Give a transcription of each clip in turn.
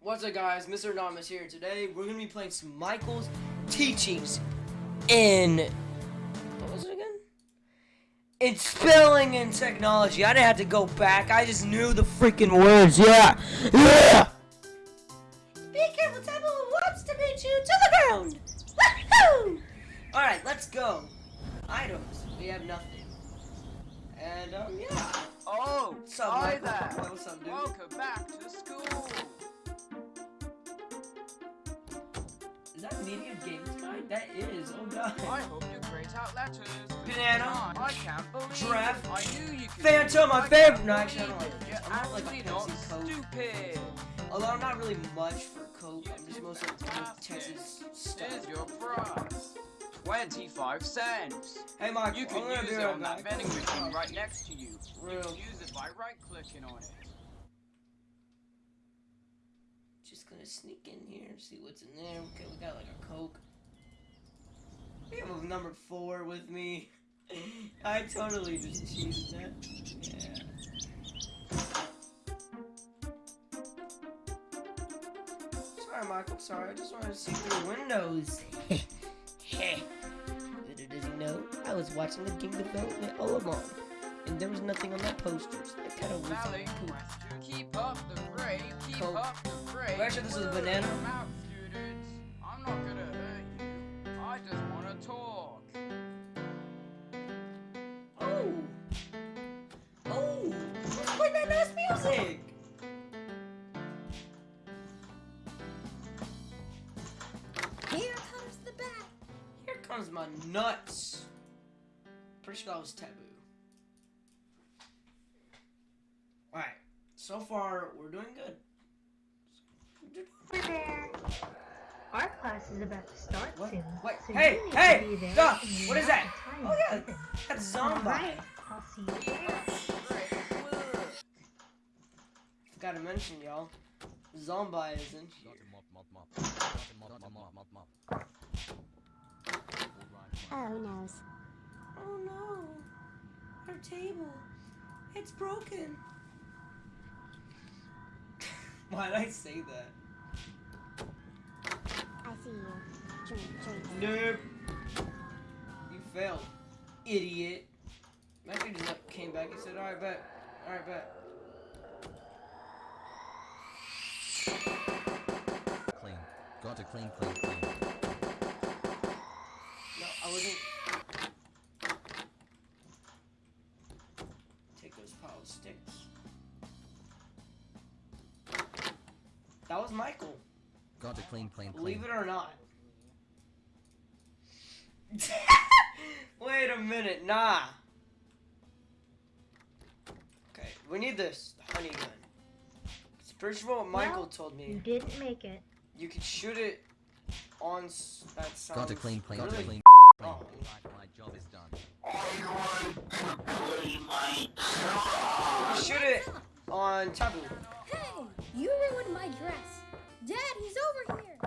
What's up guys, Mr. Anonymous here. Today we're gonna be playing some Michael's Teachings in what was it again? In spelling and technology. I didn't have to go back. I just knew the freaking words. Yeah, yeah. Banana. I can't believe Giraffe. it. I knew you could. Phantom, my favorite- can't no, actually, I don't believe like it. this. You're I'm not like not Pepsi Coke. stupid. Although I'm not really much for Coke. I'm just mostly like Texas Here's stuff. your prize. 25 cents. Hey, Mike. You can use it on that vending machine right next to you. You Real. can use it by right clicking on it. Just gonna sneak in here and see what's in there. Okay, we got like a Coke. We have a number four with me. I totally just cheated that. Yeah. Sorry, Michael. Sorry. I just wanted to see through the windows. Little does he know, I was watching the game development all along, and there was nothing on that poster. So I kind of was poop. keep up the grade, keep Coke. up the grade. Are sure this is a banana? Nuts. Pretty sure that was taboo. Alright, so far we're doing good. Our class is about to start What? soon. Wait, so hey, hey, to be there stop. What is that? Oh, yeah, is given. That's zombie. Alright, I'll see you there. Forgot to mention, y'all. Zombie is in here. Oh noes. Oh no! Our table. It's broken. Why did I say that? I see you. Drink, drink. Nope. You failed, idiot. Matthew just like came back and said, "Alright, bet. Alright, bet." Clean. Got to clean, clean, clean. No, I wasn't. Take those pile of sticks. That was Michael. Got to clean, clean, clean. Believe it or not. Wait a minute, nah. Okay, we need this the honey gun. First of all, Michael Well, told me. You didn't make it. You could shoot it on. s- That sounds. Got to clean, clean, really clean. Oh. My job is done. You shoot it on taboo. Hey, you ruined my dress. Dad, he's over here.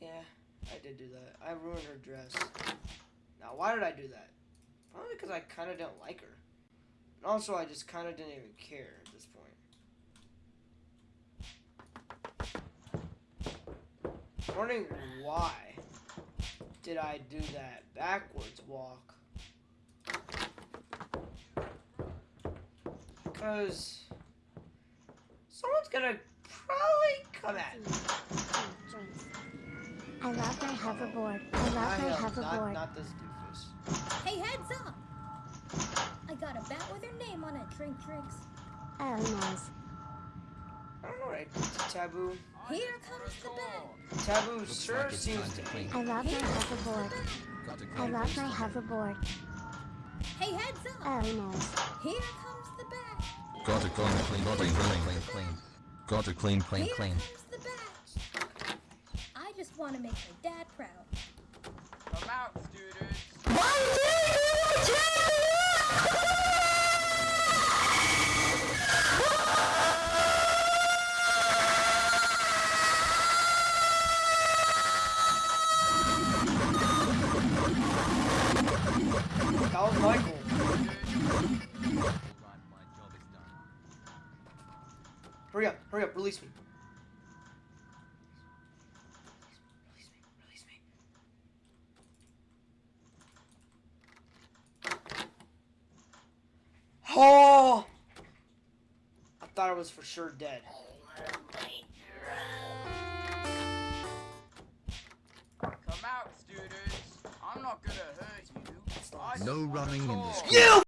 Yeah, I did do that. I ruined her dress. Now, why did I do that? Probably because I kind of didn't like her. And also, I just kind of didn't even care at this point. Wondering why did I do that backwards walk? Because someone's gonna probably come at me. Drink, drink. I love my hoverboard. I love I my am hoverboard. not, not this doofus. Hey, heads up! I got a bat with her name on it, Drink Drinks. Oh noes. I don't know what I did Taboo. Here comes the bat. Taboo Looks sure like seems to to be. clean. I love my hoverboard. I love my hoverboard. Hey, heads up! Oh noes. Here comes the bat. Got to clean, clean, got to clean, clean, clean. Got to clean, clean, Here clean. comes the bat. I just want to make my dad proud. Come out, students. That Hurry up, hurry up, release me. Release me, release me. Oh! I thought I was for sure dead. Come out, students. I'm not gonna hurt you. No running in this. talk. school. You!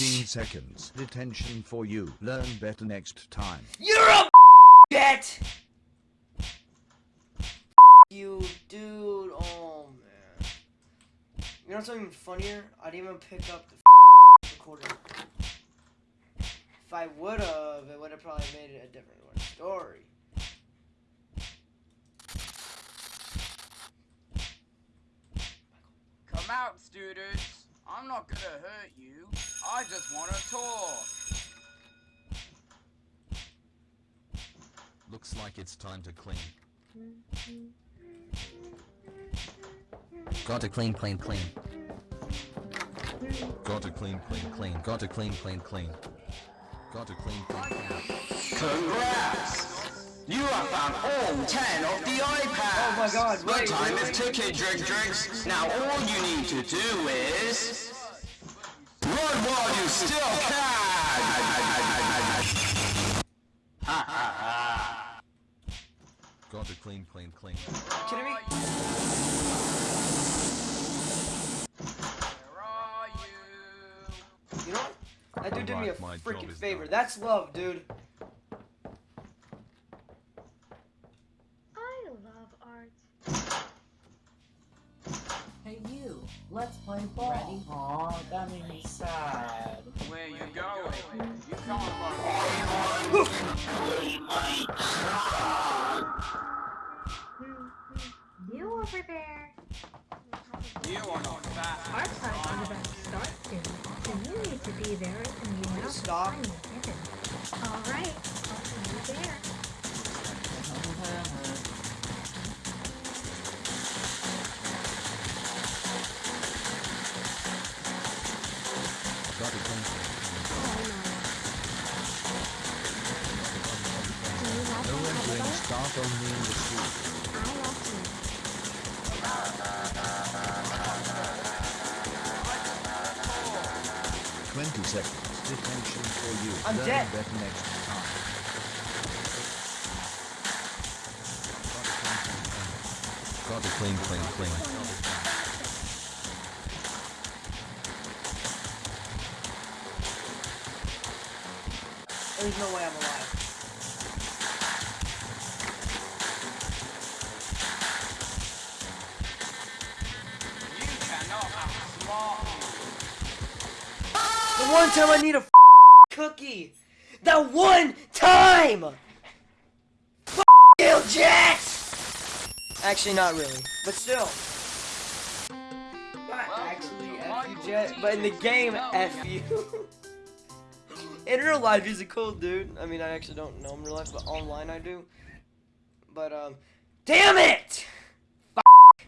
15 seconds. Detention for you. Learn better next time. You're a jet! You, dude. Oh, man. You know something funnier? I didn't even pick up the recorder. If I would've, it would've probably made it a different one story. Come out, students. I'm not gonna hurt you. I just wanna talk. Looks like it's time to clean. Gotta clean, clean, clean. Gotta clean, clean, clean. Gotta clean, clean, clean. Gotta clean, clean, clean. Congrats! You have found all 10 of the iPads! Oh my god, The wait, time really? is ticking, Drink Drinks. Now all you need to do is... Run while you still can! Ha ha ha! Gotta clean, clean, clean. Kidding me? Where are you? You know what? That dude did me a Alright, my job freaking favor. done. That's love, dude. I love art. Hey you, let's play ball. Ready? Aw, that made me sad. Where you going? You can't. You over there. You are not fast. Our class is about to start soon, so you need to be there and you know the Stop. time. All right, I'll see you there. Entering staff only in the school. Twenty seconds. Detention for you. I'm Learn dead. better next time. Gotta clean, clean, clean. There's no way I'm alive. The one time I need a cookie. That one time. F you, Jet. Actually, not really, but still. Not actually F you, Jet, but in the game, F you. in real life, he's a cool dude. I mean, I actually don't know him in real life, but online I do. But um, damn it! F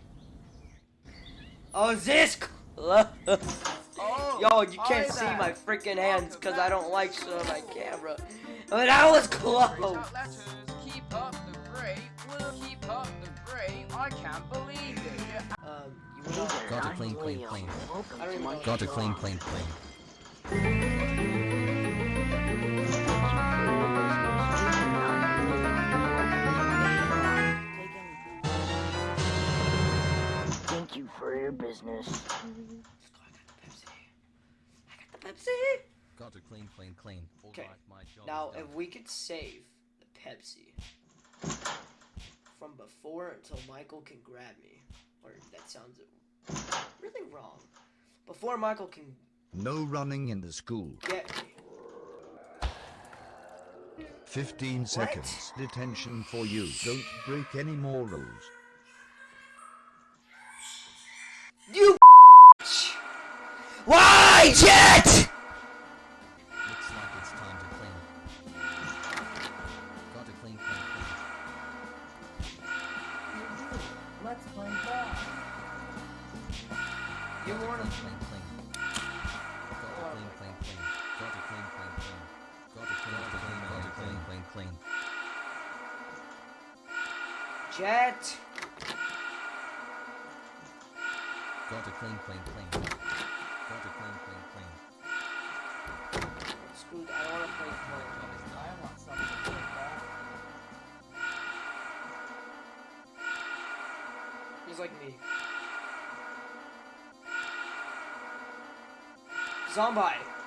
oh, is this? close? Oh, Yo, you can't see there. my freaking hands because I don't like shit on my camera. Welcome But I was close. letters, keep up the great, we'll keep up the great, I can't believe it. Um, you Gotta clean, clean, clean. I don't even know. Gotta clean, clean, clean. Thank you for your business. I got the Pepsi. I got the Pepsi. Gotta clean, clean, clean. Okay. Alright, Now, if we could save the Pepsi from before until Michael can grab me, or that sounds really wrong. Before Michael can No running in the school. get me. 15 seconds. Detention for you. Don't break any more rules. You. Why, Jet? Jet. Got to clean, clean, clean. Got to clean, clean, clean. Screw that. I don't want to play Fortnite. I want something to play back. He's like me. Zombie.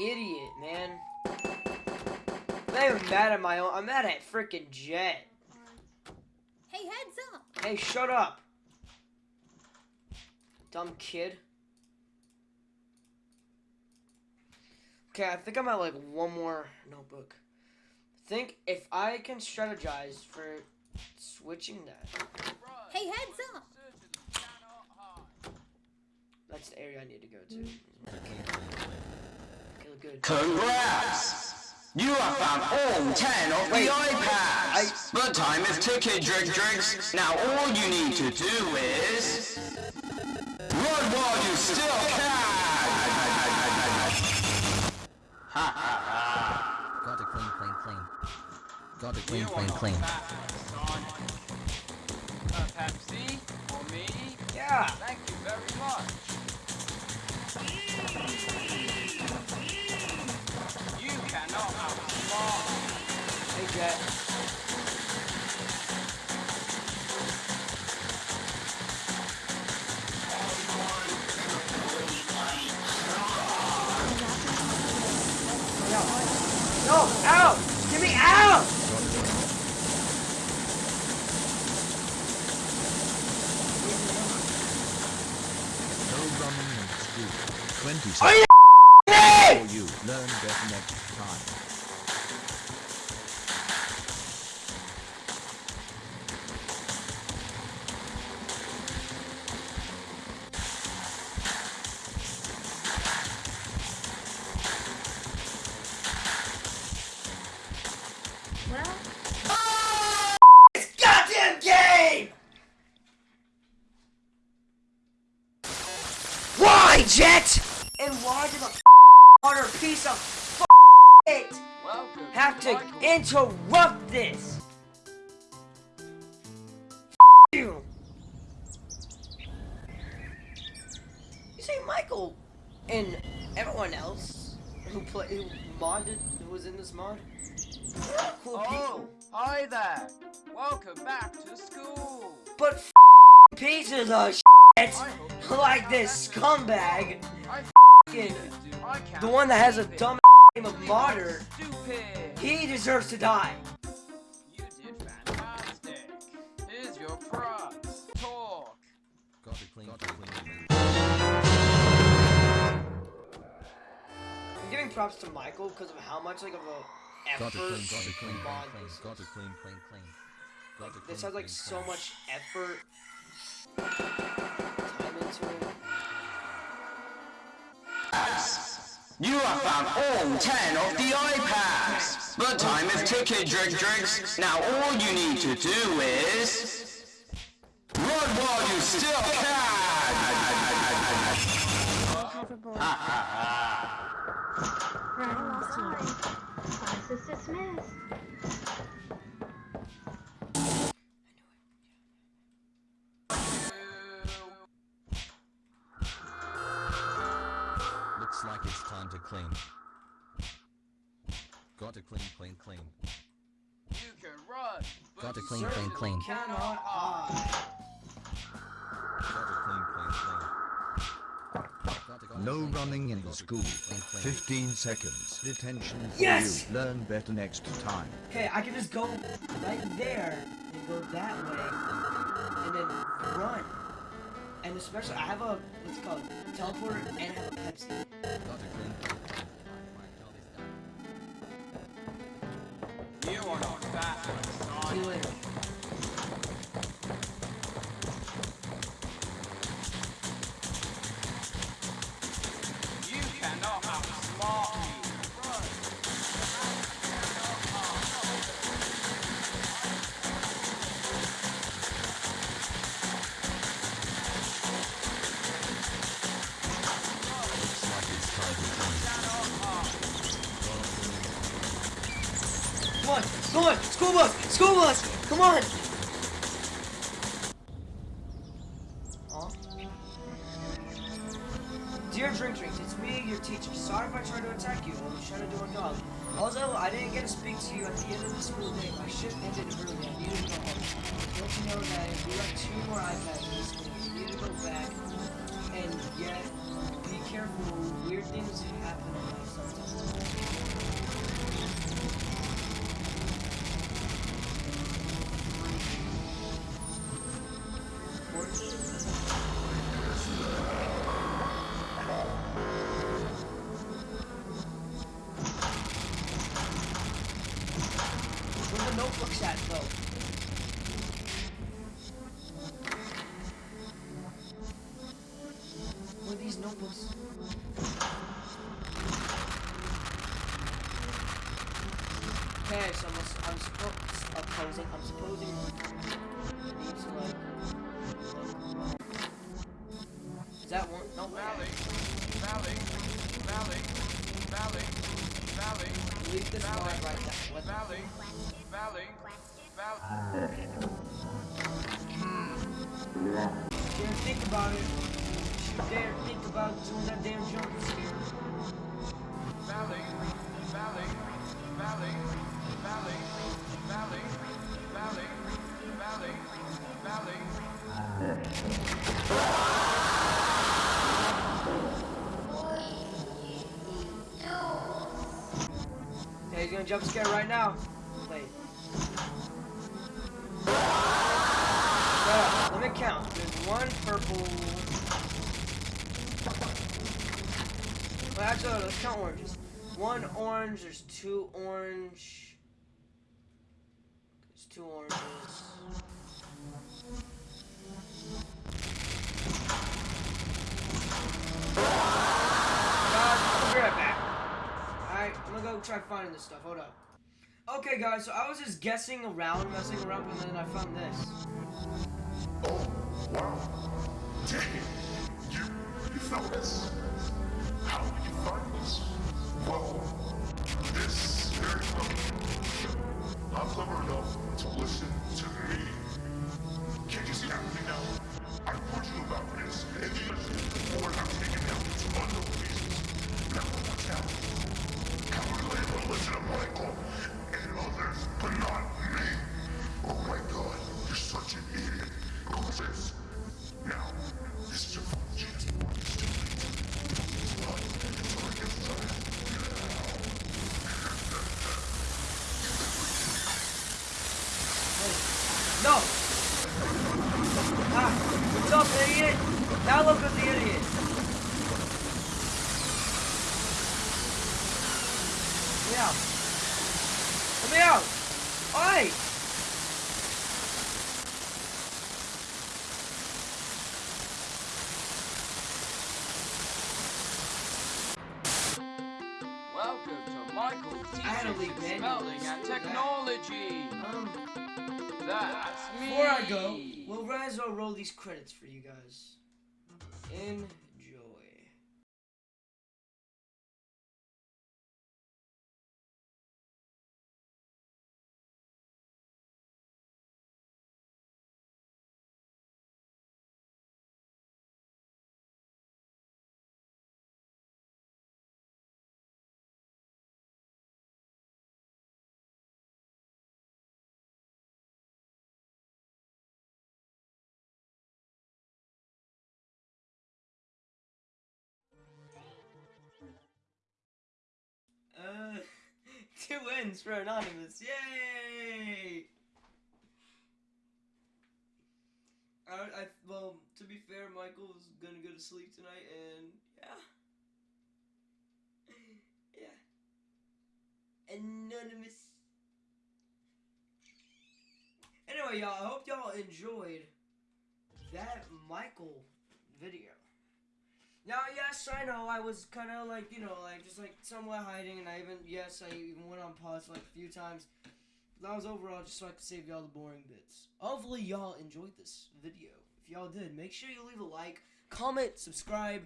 Idiot, man. I'm not even mad at my own. I'm mad at freaking Jet. Hey, heads up! Hey, shut up. Dumb kid. Okay, I think I'm at like one more notebook. think if I can strategize for switching that. Hey, heads up! That's the area I need to go to. Okay, look good. Congrats! You have found all 10 of the iPads! But time is ticking, Drig Drigs. Now all you need to do is... Run while you still can! Got to clean, clean, clean. Got to clean, clean, clean. fast. Uh, Pepsi, for me, Yeah. thank you Hey, interrupt this? You. You see, Michael and everyone else who play who modded who was in this mod. Cool Oh, people. hi there. Welcome back to school. But f- pieces of shit I hope you like this scumbag, I the one that has a dumb name of You modder, Stupid. he deserves to die. You did fantastic. Here's your prize. Talk. Got to clean, got to clean, clean. I'm giving props to Michael because of how much like of a Got to effort clean, got to clean, he clean, mod clean. this. Got to clean, clean, clean. Got to clean, This has like clean, so clean. much effort, You have found all 10 of the iPads! But time is ticking, Drig Drigs. Now all you need to do is... Run while you still can! right time. Class dismissed. Got to clean, clean, clean. Cannot No running in Got to school. clean, clean, clean. 15 seconds. Detention for Yes! you. Learn better next time. Okay, I can just go right there and go that way, and then run. And especially, I have a what's it called teleporter, and I have a Pepsi. Come on. Dear Drink Drinks, it's me, your teacher. Sorry if I tried to attack you. I was trying to do a job. Also, I didn't get to speak to you at the end of the school day. My shift ended early. I needed to go home. Don't you know that we have two more iPads in the school? We need to go back. And yet, be careful. Weird things happen sometimes. Okay, so I'm, I'm, suppo- I'm supposing, I'm supposing I need like, is that one? No, Valley, valley, valley, valley, valley, Leave this Valley. line right there. What valley, valley, valley. Dare think about it. You dare think about doing that damn jump scare. Valley, valley, valley, Yeah, he's gonna jump scare right now. Wait. Yeah, let me count. There's one purple. Well, actually, let's count oranges. One orange. There's two orange. Gonna go try finding this stuff. Hold up. Okay, guys, so I was just guessing around, messing around, and then I found this. Oh, wow. Dang, you, you found this. How did you find this? Well, this very clever. Not clever enough to listen Technology. Um, That's me. before I go, we'll as well roll these credits for you guys. Enjoy. Two wins for Anonymous. Yay! I, I, well, to be fair, Michael's gonna go to sleep tonight, and yeah. Yeah. Anonymous. Anyway, y'all, I hope y'all enjoyed that Michael video. Now, yes, I know I was kind of like, you know, like just like somewhat hiding, and I even, yes, I even went on pause like a few times. That was overall just so I could save y'all the boring bits. Hopefully, y'all enjoyed this video. If y'all did, make sure you leave a like, comment, subscribe,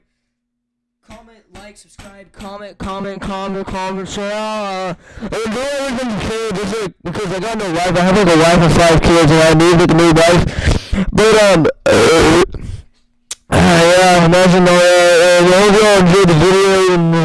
comment, like, subscribe, comment, comment, comment, comment, share. Uh, I do everything you can like because I got no wife. I have like a wife and five kids, and I need a new wife. But um, uh, yeah, imagine the. uh, I hope y'all enjoyed the video and.